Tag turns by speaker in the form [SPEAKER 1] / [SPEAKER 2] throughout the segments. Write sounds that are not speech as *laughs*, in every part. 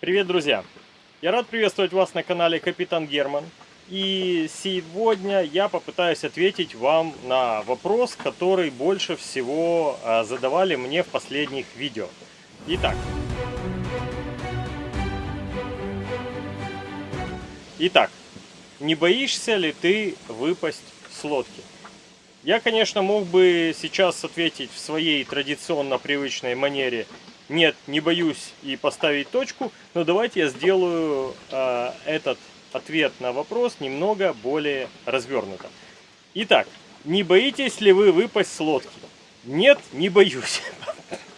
[SPEAKER 1] Привет, друзья! Я рад приветствовать вас на канале Капитан Герман. И сегодня я попытаюсь ответить вам на вопрос, который больше всего а, задавали мне в последних видео. Итак. Итак, не боишься ли ты выпасть с лодки? Я, конечно, мог бы сейчас ответить в своей традиционно привычной манере «нет, не боюсь» и поставить точку, но давайте я сделаю э, этот ответ на вопрос немного более развернуто. Итак, не боитесь ли вы выпасть с лодки? Нет, не боюсь.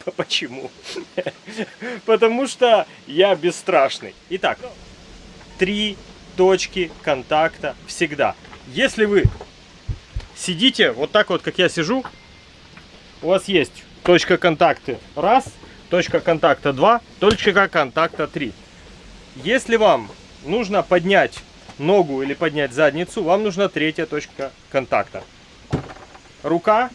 [SPEAKER 1] *laughs* Почему? *laughs* Потому что я бесстрашный. Итак, три точки контакта всегда. Если вы сидите вот так вот, как я сижу, у вас есть точка контакта раз, точка контакта два, точка контакта три. Если вам нужно поднять ногу или поднять задницу, вам нужна третья точка контакта. Рука,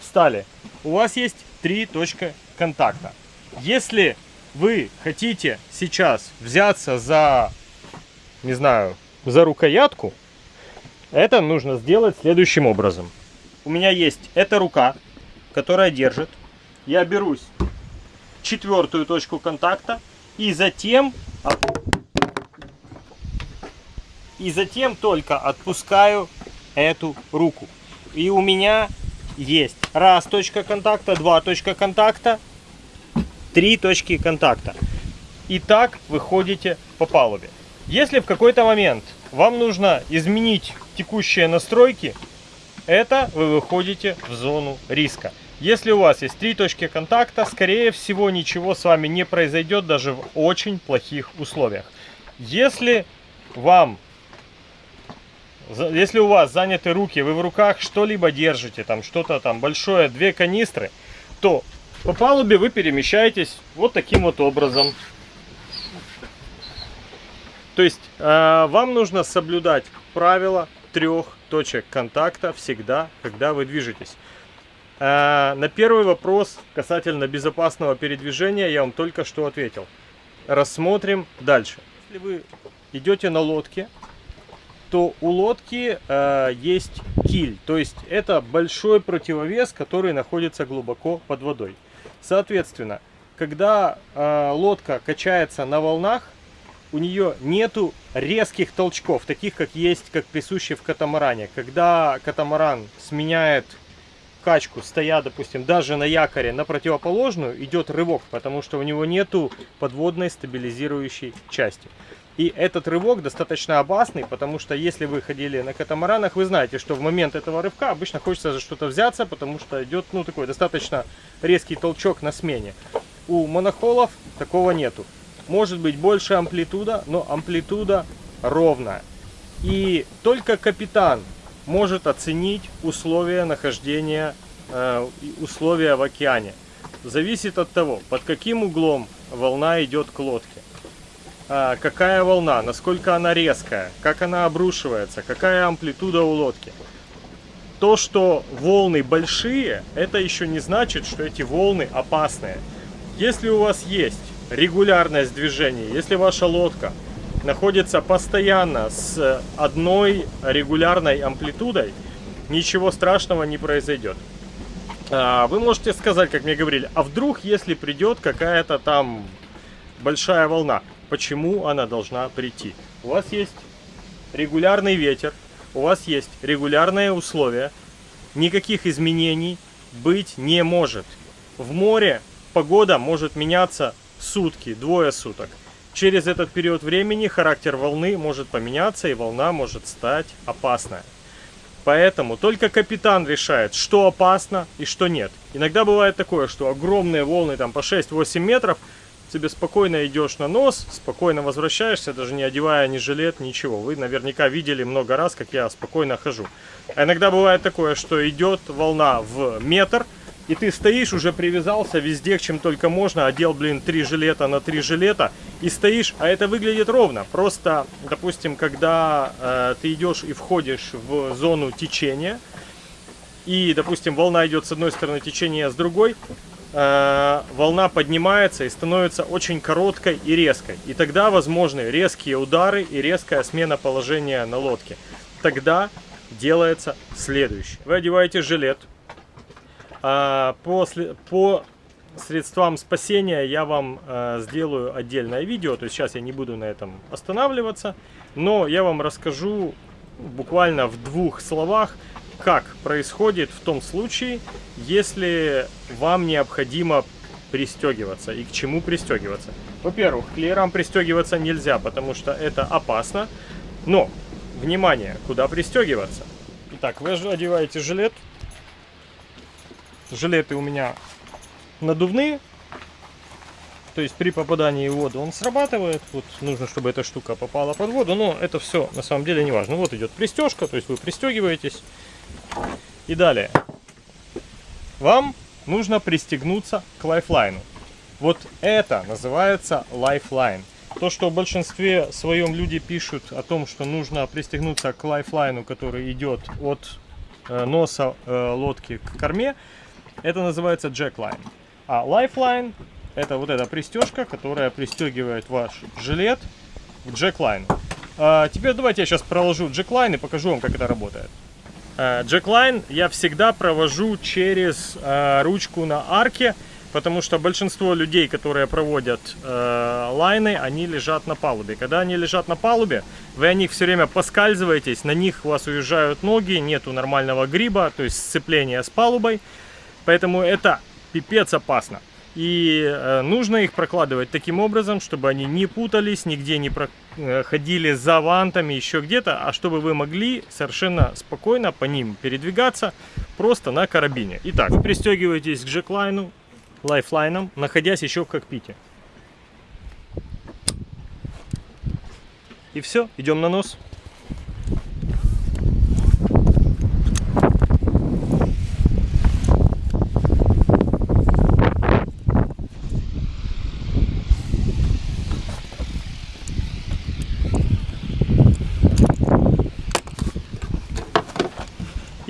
[SPEAKER 1] встали. У вас есть три точки контакта. Если вы хотите сейчас взяться за, не знаю, за рукоятку, это нужно сделать следующим образом. У меня есть эта рука, которая держит. Я берусь четвертую точку контакта и затем и затем только отпускаю эту руку. И у меня есть раз точка контакта, два точка контакта, три точки контакта. И так вы ходите по палубе. Если в какой-то момент вам нужно изменить текущие настройки, это вы выходите в зону риска. Если у вас есть три точки контакта, скорее всего ничего с вами не произойдет даже в очень плохих условиях. Если вам если у вас заняты руки, вы в руках что-либо держите, там что-то там большое, две канистры, то по палубе вы перемещаетесь вот таким вот образом. То есть э, вам нужно соблюдать правила трех точек контакта всегда, когда вы движетесь. Э, на первый вопрос касательно безопасного передвижения я вам только что ответил. Рассмотрим дальше. Если вы идете на лодке, то у лодки э, есть киль, то есть это большой противовес, который находится глубоко под водой. Соответственно, когда э, лодка качается на волнах, у нее нету резких толчков, таких как есть, как присущие в катамаране. Когда катамаран сменяет качку, стоя, допустим, даже на якоре на противоположную, идет рывок, потому что у него нету подводной стабилизирующей части. И этот рывок достаточно опасный, потому что если вы ходили на катамаранах, вы знаете, что в момент этого рывка обычно хочется за что-то взяться, потому что идет ну, такой достаточно резкий толчок на смене. У монохолов такого нету. Может быть больше амплитуда, но амплитуда ровная. И только капитан может оценить условия нахождения, э, условия в океане. Зависит от того, под каким углом волна идет к лодке а, какая волна, насколько она резкая, как она обрушивается, какая амплитуда у лодки. То, что волны большие, это еще не значит, что эти волны опасные. Если у вас есть регулярность движения, если ваша лодка находится постоянно с одной регулярной амплитудой, ничего страшного не произойдет. А, вы можете сказать, как мне говорили, а вдруг, если придет какая-то там большая волна, почему она должна прийти. У вас есть регулярный ветер, у вас есть регулярные условия, никаких изменений быть не может. В море погода может меняться сутки, двое суток. Через этот период времени характер волны может поменяться и волна может стать опасная. Поэтому только капитан решает, что опасно и что нет. Иногда бывает такое, что огромные волны там по 6-8 метров – себе спокойно идешь на нос, спокойно возвращаешься, даже не одевая ни жилет, ничего. Вы наверняка видели много раз, как я спокойно хожу. А иногда бывает такое, что идет волна в метр, и ты стоишь, уже привязался везде, чем только можно, одел, блин, три жилета на три жилета, и стоишь, а это выглядит ровно. Просто, допустим, когда э, ты идешь и входишь в зону течения, и, допустим, волна идет с одной стороны, течение с другой, э, волна поднимается и становится очень короткой и резкой. И тогда возможны резкие удары и резкая смена положения на лодке. Тогда делается следующее. Вы одеваете жилет. А, после, по средствам спасения я вам э, сделаю отдельное видео. То есть сейчас я не буду на этом останавливаться. Но я вам расскажу буквально в двух словах, как происходит в том случае, если вам необходимо пристегиваться и к чему пристегиваться. Во-первых, к леерам пристегиваться нельзя, потому что это опасно. Но, внимание, куда пристегиваться? Итак, вы одеваете жилет. Жилеты у меня надувные. То есть при попадании в воду он срабатывает. Вот нужно, чтобы эта штука попала под воду. Но это все на самом деле не важно. Вот идет пристежка, то есть вы пристегиваетесь. И далее. Вам нужно пристегнуться к lifeline у. Вот это называется lifeline. То, что в большинстве своем люди пишут о том, что нужно пристегнуться к lifeline у, который идет от э, носа э, лодки к корме, это называется jackline. А lifeline это вот эта пристежка, которая пристегивает ваш жилет к jackline у. А теперь давайте я сейчас проложу джеклайн и покажу вам, как это работает. Э, джеклайн я всегда провожу через э, ручку на арке, потому что большинство людей, которые проводят э, лайны, они лежат на палубе. Когда они лежат на палубе, вы о них все время поскальзываетесь, на них у вас уезжают ноги, нету нормального гриба, то есть сцепления с палубой. Поэтому это пипец опасно. И э, нужно их прокладывать таким образом, чтобы они не путались, нигде не проходили э, за вантами, еще где-то, а чтобы вы могли совершенно спокойно по ним передвигаться просто на карабине. Итак, вы пристегиваетесь к джеклайну, лайфлайном, находясь еще в кокпите. И все, идем на нос.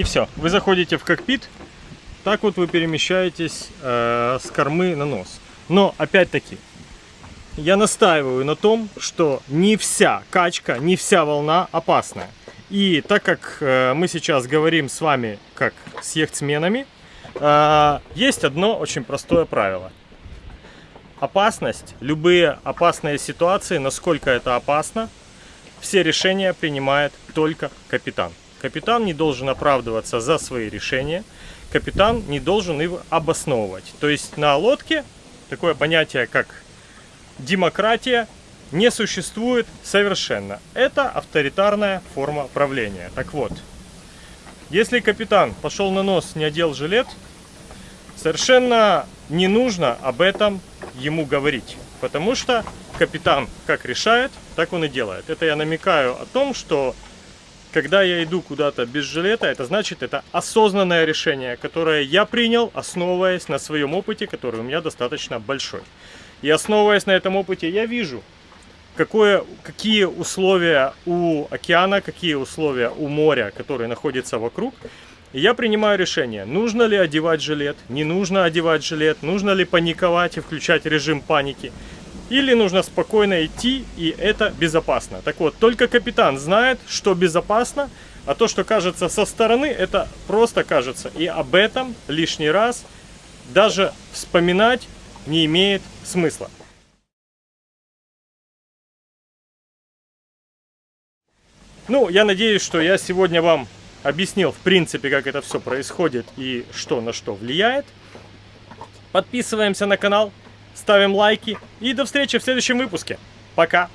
[SPEAKER 1] И все, вы заходите в кокпит, так вот вы перемещаетесь э, с кормы на нос. Но, опять-таки, я настаиваю на том, что не вся качка, не вся волна опасная. И так как э, мы сейчас говорим с вами как с яхтсменами, э, есть одно очень простое правило. Опасность, любые опасные ситуации, насколько это опасно, все решения принимает только капитан. Капитан не должен оправдываться за свои решения, капитан не должен их обосновывать. То есть на лодке такое понятие, как демократия, не существует совершенно. Это авторитарная форма правления. Так вот, если капитан пошел на нос, не одел жилет, совершенно не нужно об этом ему говорить. Потому что капитан как решает, так он и делает. Это я намекаю о том, что когда я иду куда-то без жилета, это значит, это осознанное решение, которое я принял, основываясь на своем опыте, который у меня достаточно большой. И основываясь на этом опыте, я вижу, какое, какие условия у океана, какие условия у моря, которые находятся вокруг. И я принимаю решение, нужно ли одевать жилет, не нужно одевать жилет, нужно ли паниковать и включать режим паники. Или нужно спокойно идти, и это безопасно. Так вот, только капитан знает, что безопасно, а то, что кажется со стороны, это просто кажется. И об этом лишний раз даже вспоминать не имеет смысла. Ну, я надеюсь, что я сегодня вам объяснил, в принципе, как это все происходит и что на что влияет. Подписываемся на канал, ставим лайки и до встречи в следующем выпуске. Пока!